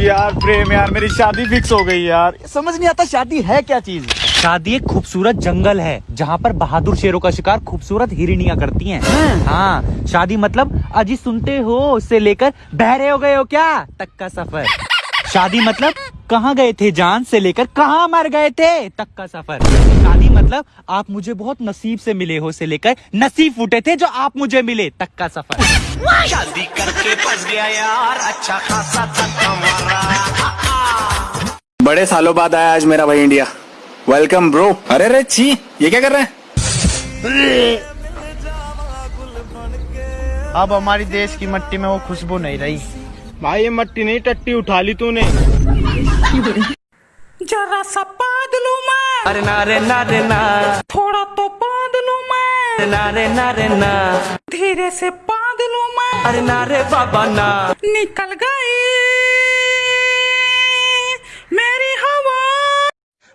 यार प्रेम यार मेरी शादी फिक्स हो गई यार। समझ नहीं आता शादी है क्या चीज़? शादी एक खूबसूरत जंगल है जहाँ पर बहादुर शेरों का शिकार खूबसूरत हिरणिया करती हैं। हाँ? शादी मतलब अजी सुनते हो उससे लेकर बहरे हो गए हो क्या? तक का सफ़र। शादी मतलब कहाँ गए थे जान से लेकर कहाँ मर गए थे? तक का सफ़र। शादी मतलब आप मुझे बहुत नसीब से मिले हो से लेकर नसीब फूटे थे जो आप मुझे मिले। तक का सफ़र। शादी करके फंस गया यार अच्छा खासा धक्का मारा बड़े सालों बाद आया आज मेरा भाई इंडिया। वेलकम ब्रो अरे रे छी ये क्या कर रहे हैं? अब हमारी देश की मट्टी में वो खुशबू नहीं रही। भाई ये मट्टी नहीं टट्टी उठा ली तूने। जरा सा पाद लू मैं। अरे ना रे ना रे ना। थोड़ा तो पाद लू मैं। ना रे ना रे ना। धीरे से पाद लू मैं। अरे ना रे बाबा ना। निकल गई मेरी हवा।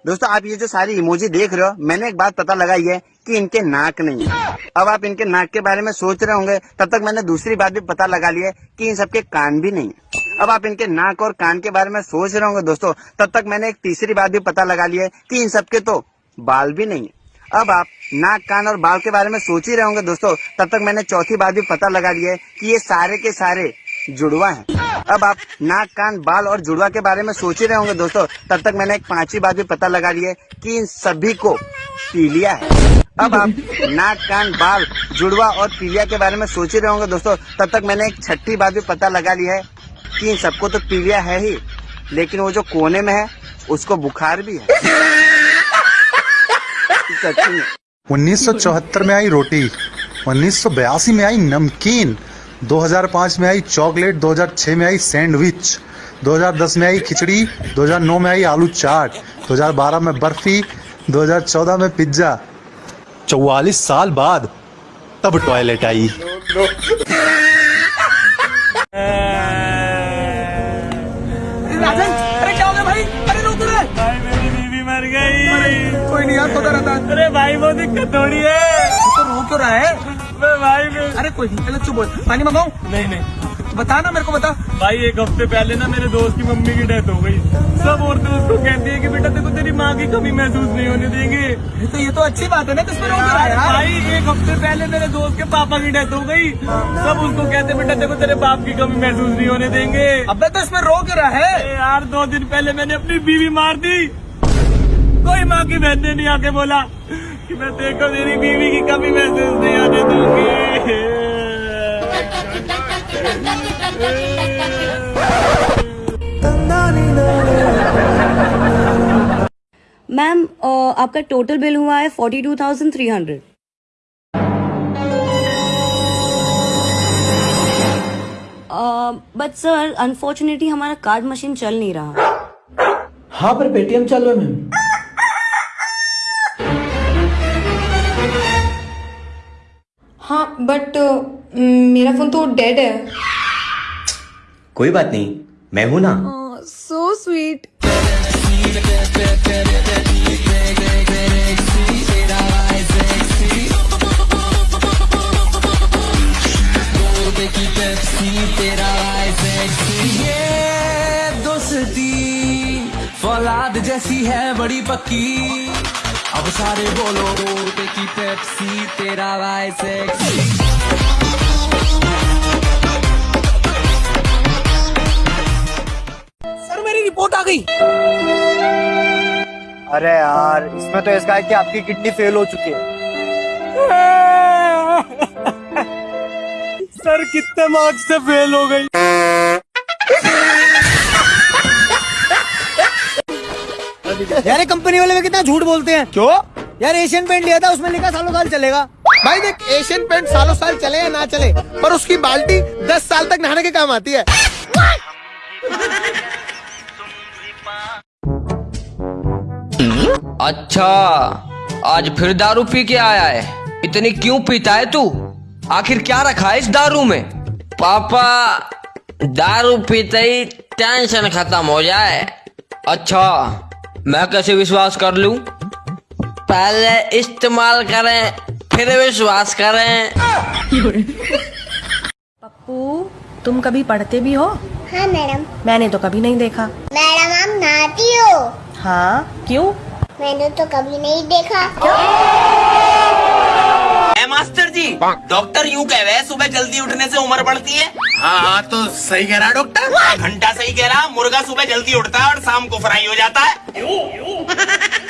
दोस्तों आप ये जो सारी इमोजी देख रहे हो मैंने एक बात पता लगाई है कि इनके नाक नहीं है। अब आप इनके नाक के बारे में सोच रहे होंगे तब तक मैंने दूसरी बात भी पता लगा ली है कि इन सबके कान भी नहीं है। अब आप इनके नाक और कान के बारे में सोच रहे होंगे दोस्तों, तब तक मैंने एक तीसरी बात भी पता लगा ली है कि इन सबके तो बाल भी नहीं है। अब आप नाक, कान और बाल के बारे में सोच ही रहे होंगे दोस्तों, तब तक मैंने चौथी बात भी पता लगा ली है कि ये सारे के सारे जुड़वा हैं। अब आप नाक, कान, बाल और जुड़वा के बारे में सोच ही रहे होंगे दोस्तों, तब तक मैंने एक पांचवी बात भी पता लगा ली है कि इन सभी को पीलिया है। अब आप नाक, कान, बाल, जुड़वा और पीलिया के बारे में सोच ही रहे होंगे दोस्तों, तब तक मैंने एक छठी बात भी पता लगा ली है कि इन सबको तो पीलिया है ही लेकिन वो जो कोने में है उसको बुखार भी है। उन्नीस में 1974 में आई रोटी 1982 में आई नमकीन 2005 में आई चॉकलेट 2006 में आई सैंडविच 2010 में आई खिचड़ी 2009 में आई आलू चाट 2012 में बर्फ़ी 2014 में पिज्जा। 44 साल बाद तब टॉयलेट आई। गया भाई अरे रुक रे भाई मेरी बीवी मर गई। कोई नहीं यार तो रहता अरे भाई वो दिक्कत थोड़ी है। तो रो क्यों रहा है? भाई मैं अरे कोई नहीं पहले चुप बोल पानी मंगाऊं? नहीं नहीं। बता ना मेरे को बता। भाई एक हफ़्ते पहले ना मेरे दोस्त की मम्मी की डेथ हो गई। सब औरतें उसको कहती है कि बेटा देखो तेरी माँ की कमी महसूस नहीं होने देंगे। तो ये तो अच्छी बात है ना किस पे रो क्यों रहा है भाई एक हफ़्ते पहले मेरे दोस्त के पापा की डेथ हो गई। सब उसको कहते बेटा देखो तेरे बाप की कमी महसूस नहीं होने देंगे। अब तो इसमें रो रहा है। यार दो दिन पहले मैंने अपनी बीवी मार दी। कोई माँ की बहन ने नहीं आके बोला। मैं देखो तेरी बीवी की कमी महसूस नहीं होने दूँगी। मैम आपका टोटल बिल हुआ है forty two thousand three hundred but sir unfortunately हमारा कार्ड मशीन चल नहीं रहा। हाँ पर पेटीएम चल रहा है मैम। बट मेरा फ़ोन तो डेड है। कोई बात नहीं मैं हूँ ना। सो स्वीट दोस्ती फौलाद जैसी है बड़ी पक्की। अब सारे बोलो की पेप्सी तेरा वाई सेक्सी सर मेरी रिपोर्ट आ गई। अरे यार इसमें तो ऐसा है कि आपकी किडनी फेल हो चुकी है। सर कितने मार्क्स से फेल हो गई? यार कंपनी वाले में कितना झूठ बोलते हैं? क्यों? यार एशियन पेंट लिया था उसमें लिखा सालों साल चलेगा। भाई देख एशियन पेंट सालों साल चले या ना चले पर उसकी बाल्टी दस साल तक नहाने के काम आती है। अच्छा आज फिर दारू पी के आया है। इतनी क्यों पीता है तू? आखिर क्या रखा है इस दारू में? पापा दारू पीते ही टेंशन खत्म हो जाए। अच्छा मैं कैसे विश्वास कर लूँ? पहले इस्तेमाल करें फिर विश्वास करें। पप्पू तुम कभी पढ़ते भी हो? हाँ मैडम। मैंने तो कभी नहीं देखा। मैडम आप नहाती हो? हाँ क्यों? मैंने तो कभी नहीं देखा। जी डॉक्टर यूँ कह रहे हैं सुबह जल्दी उठने से उम्र बढ़ती है। हाँ हाँ तो सही कह रहा डॉक्टर? घंटा सही कह रहा मुर्गा सुबह जल्दी उठता है और शाम को फ्राई हो जाता है।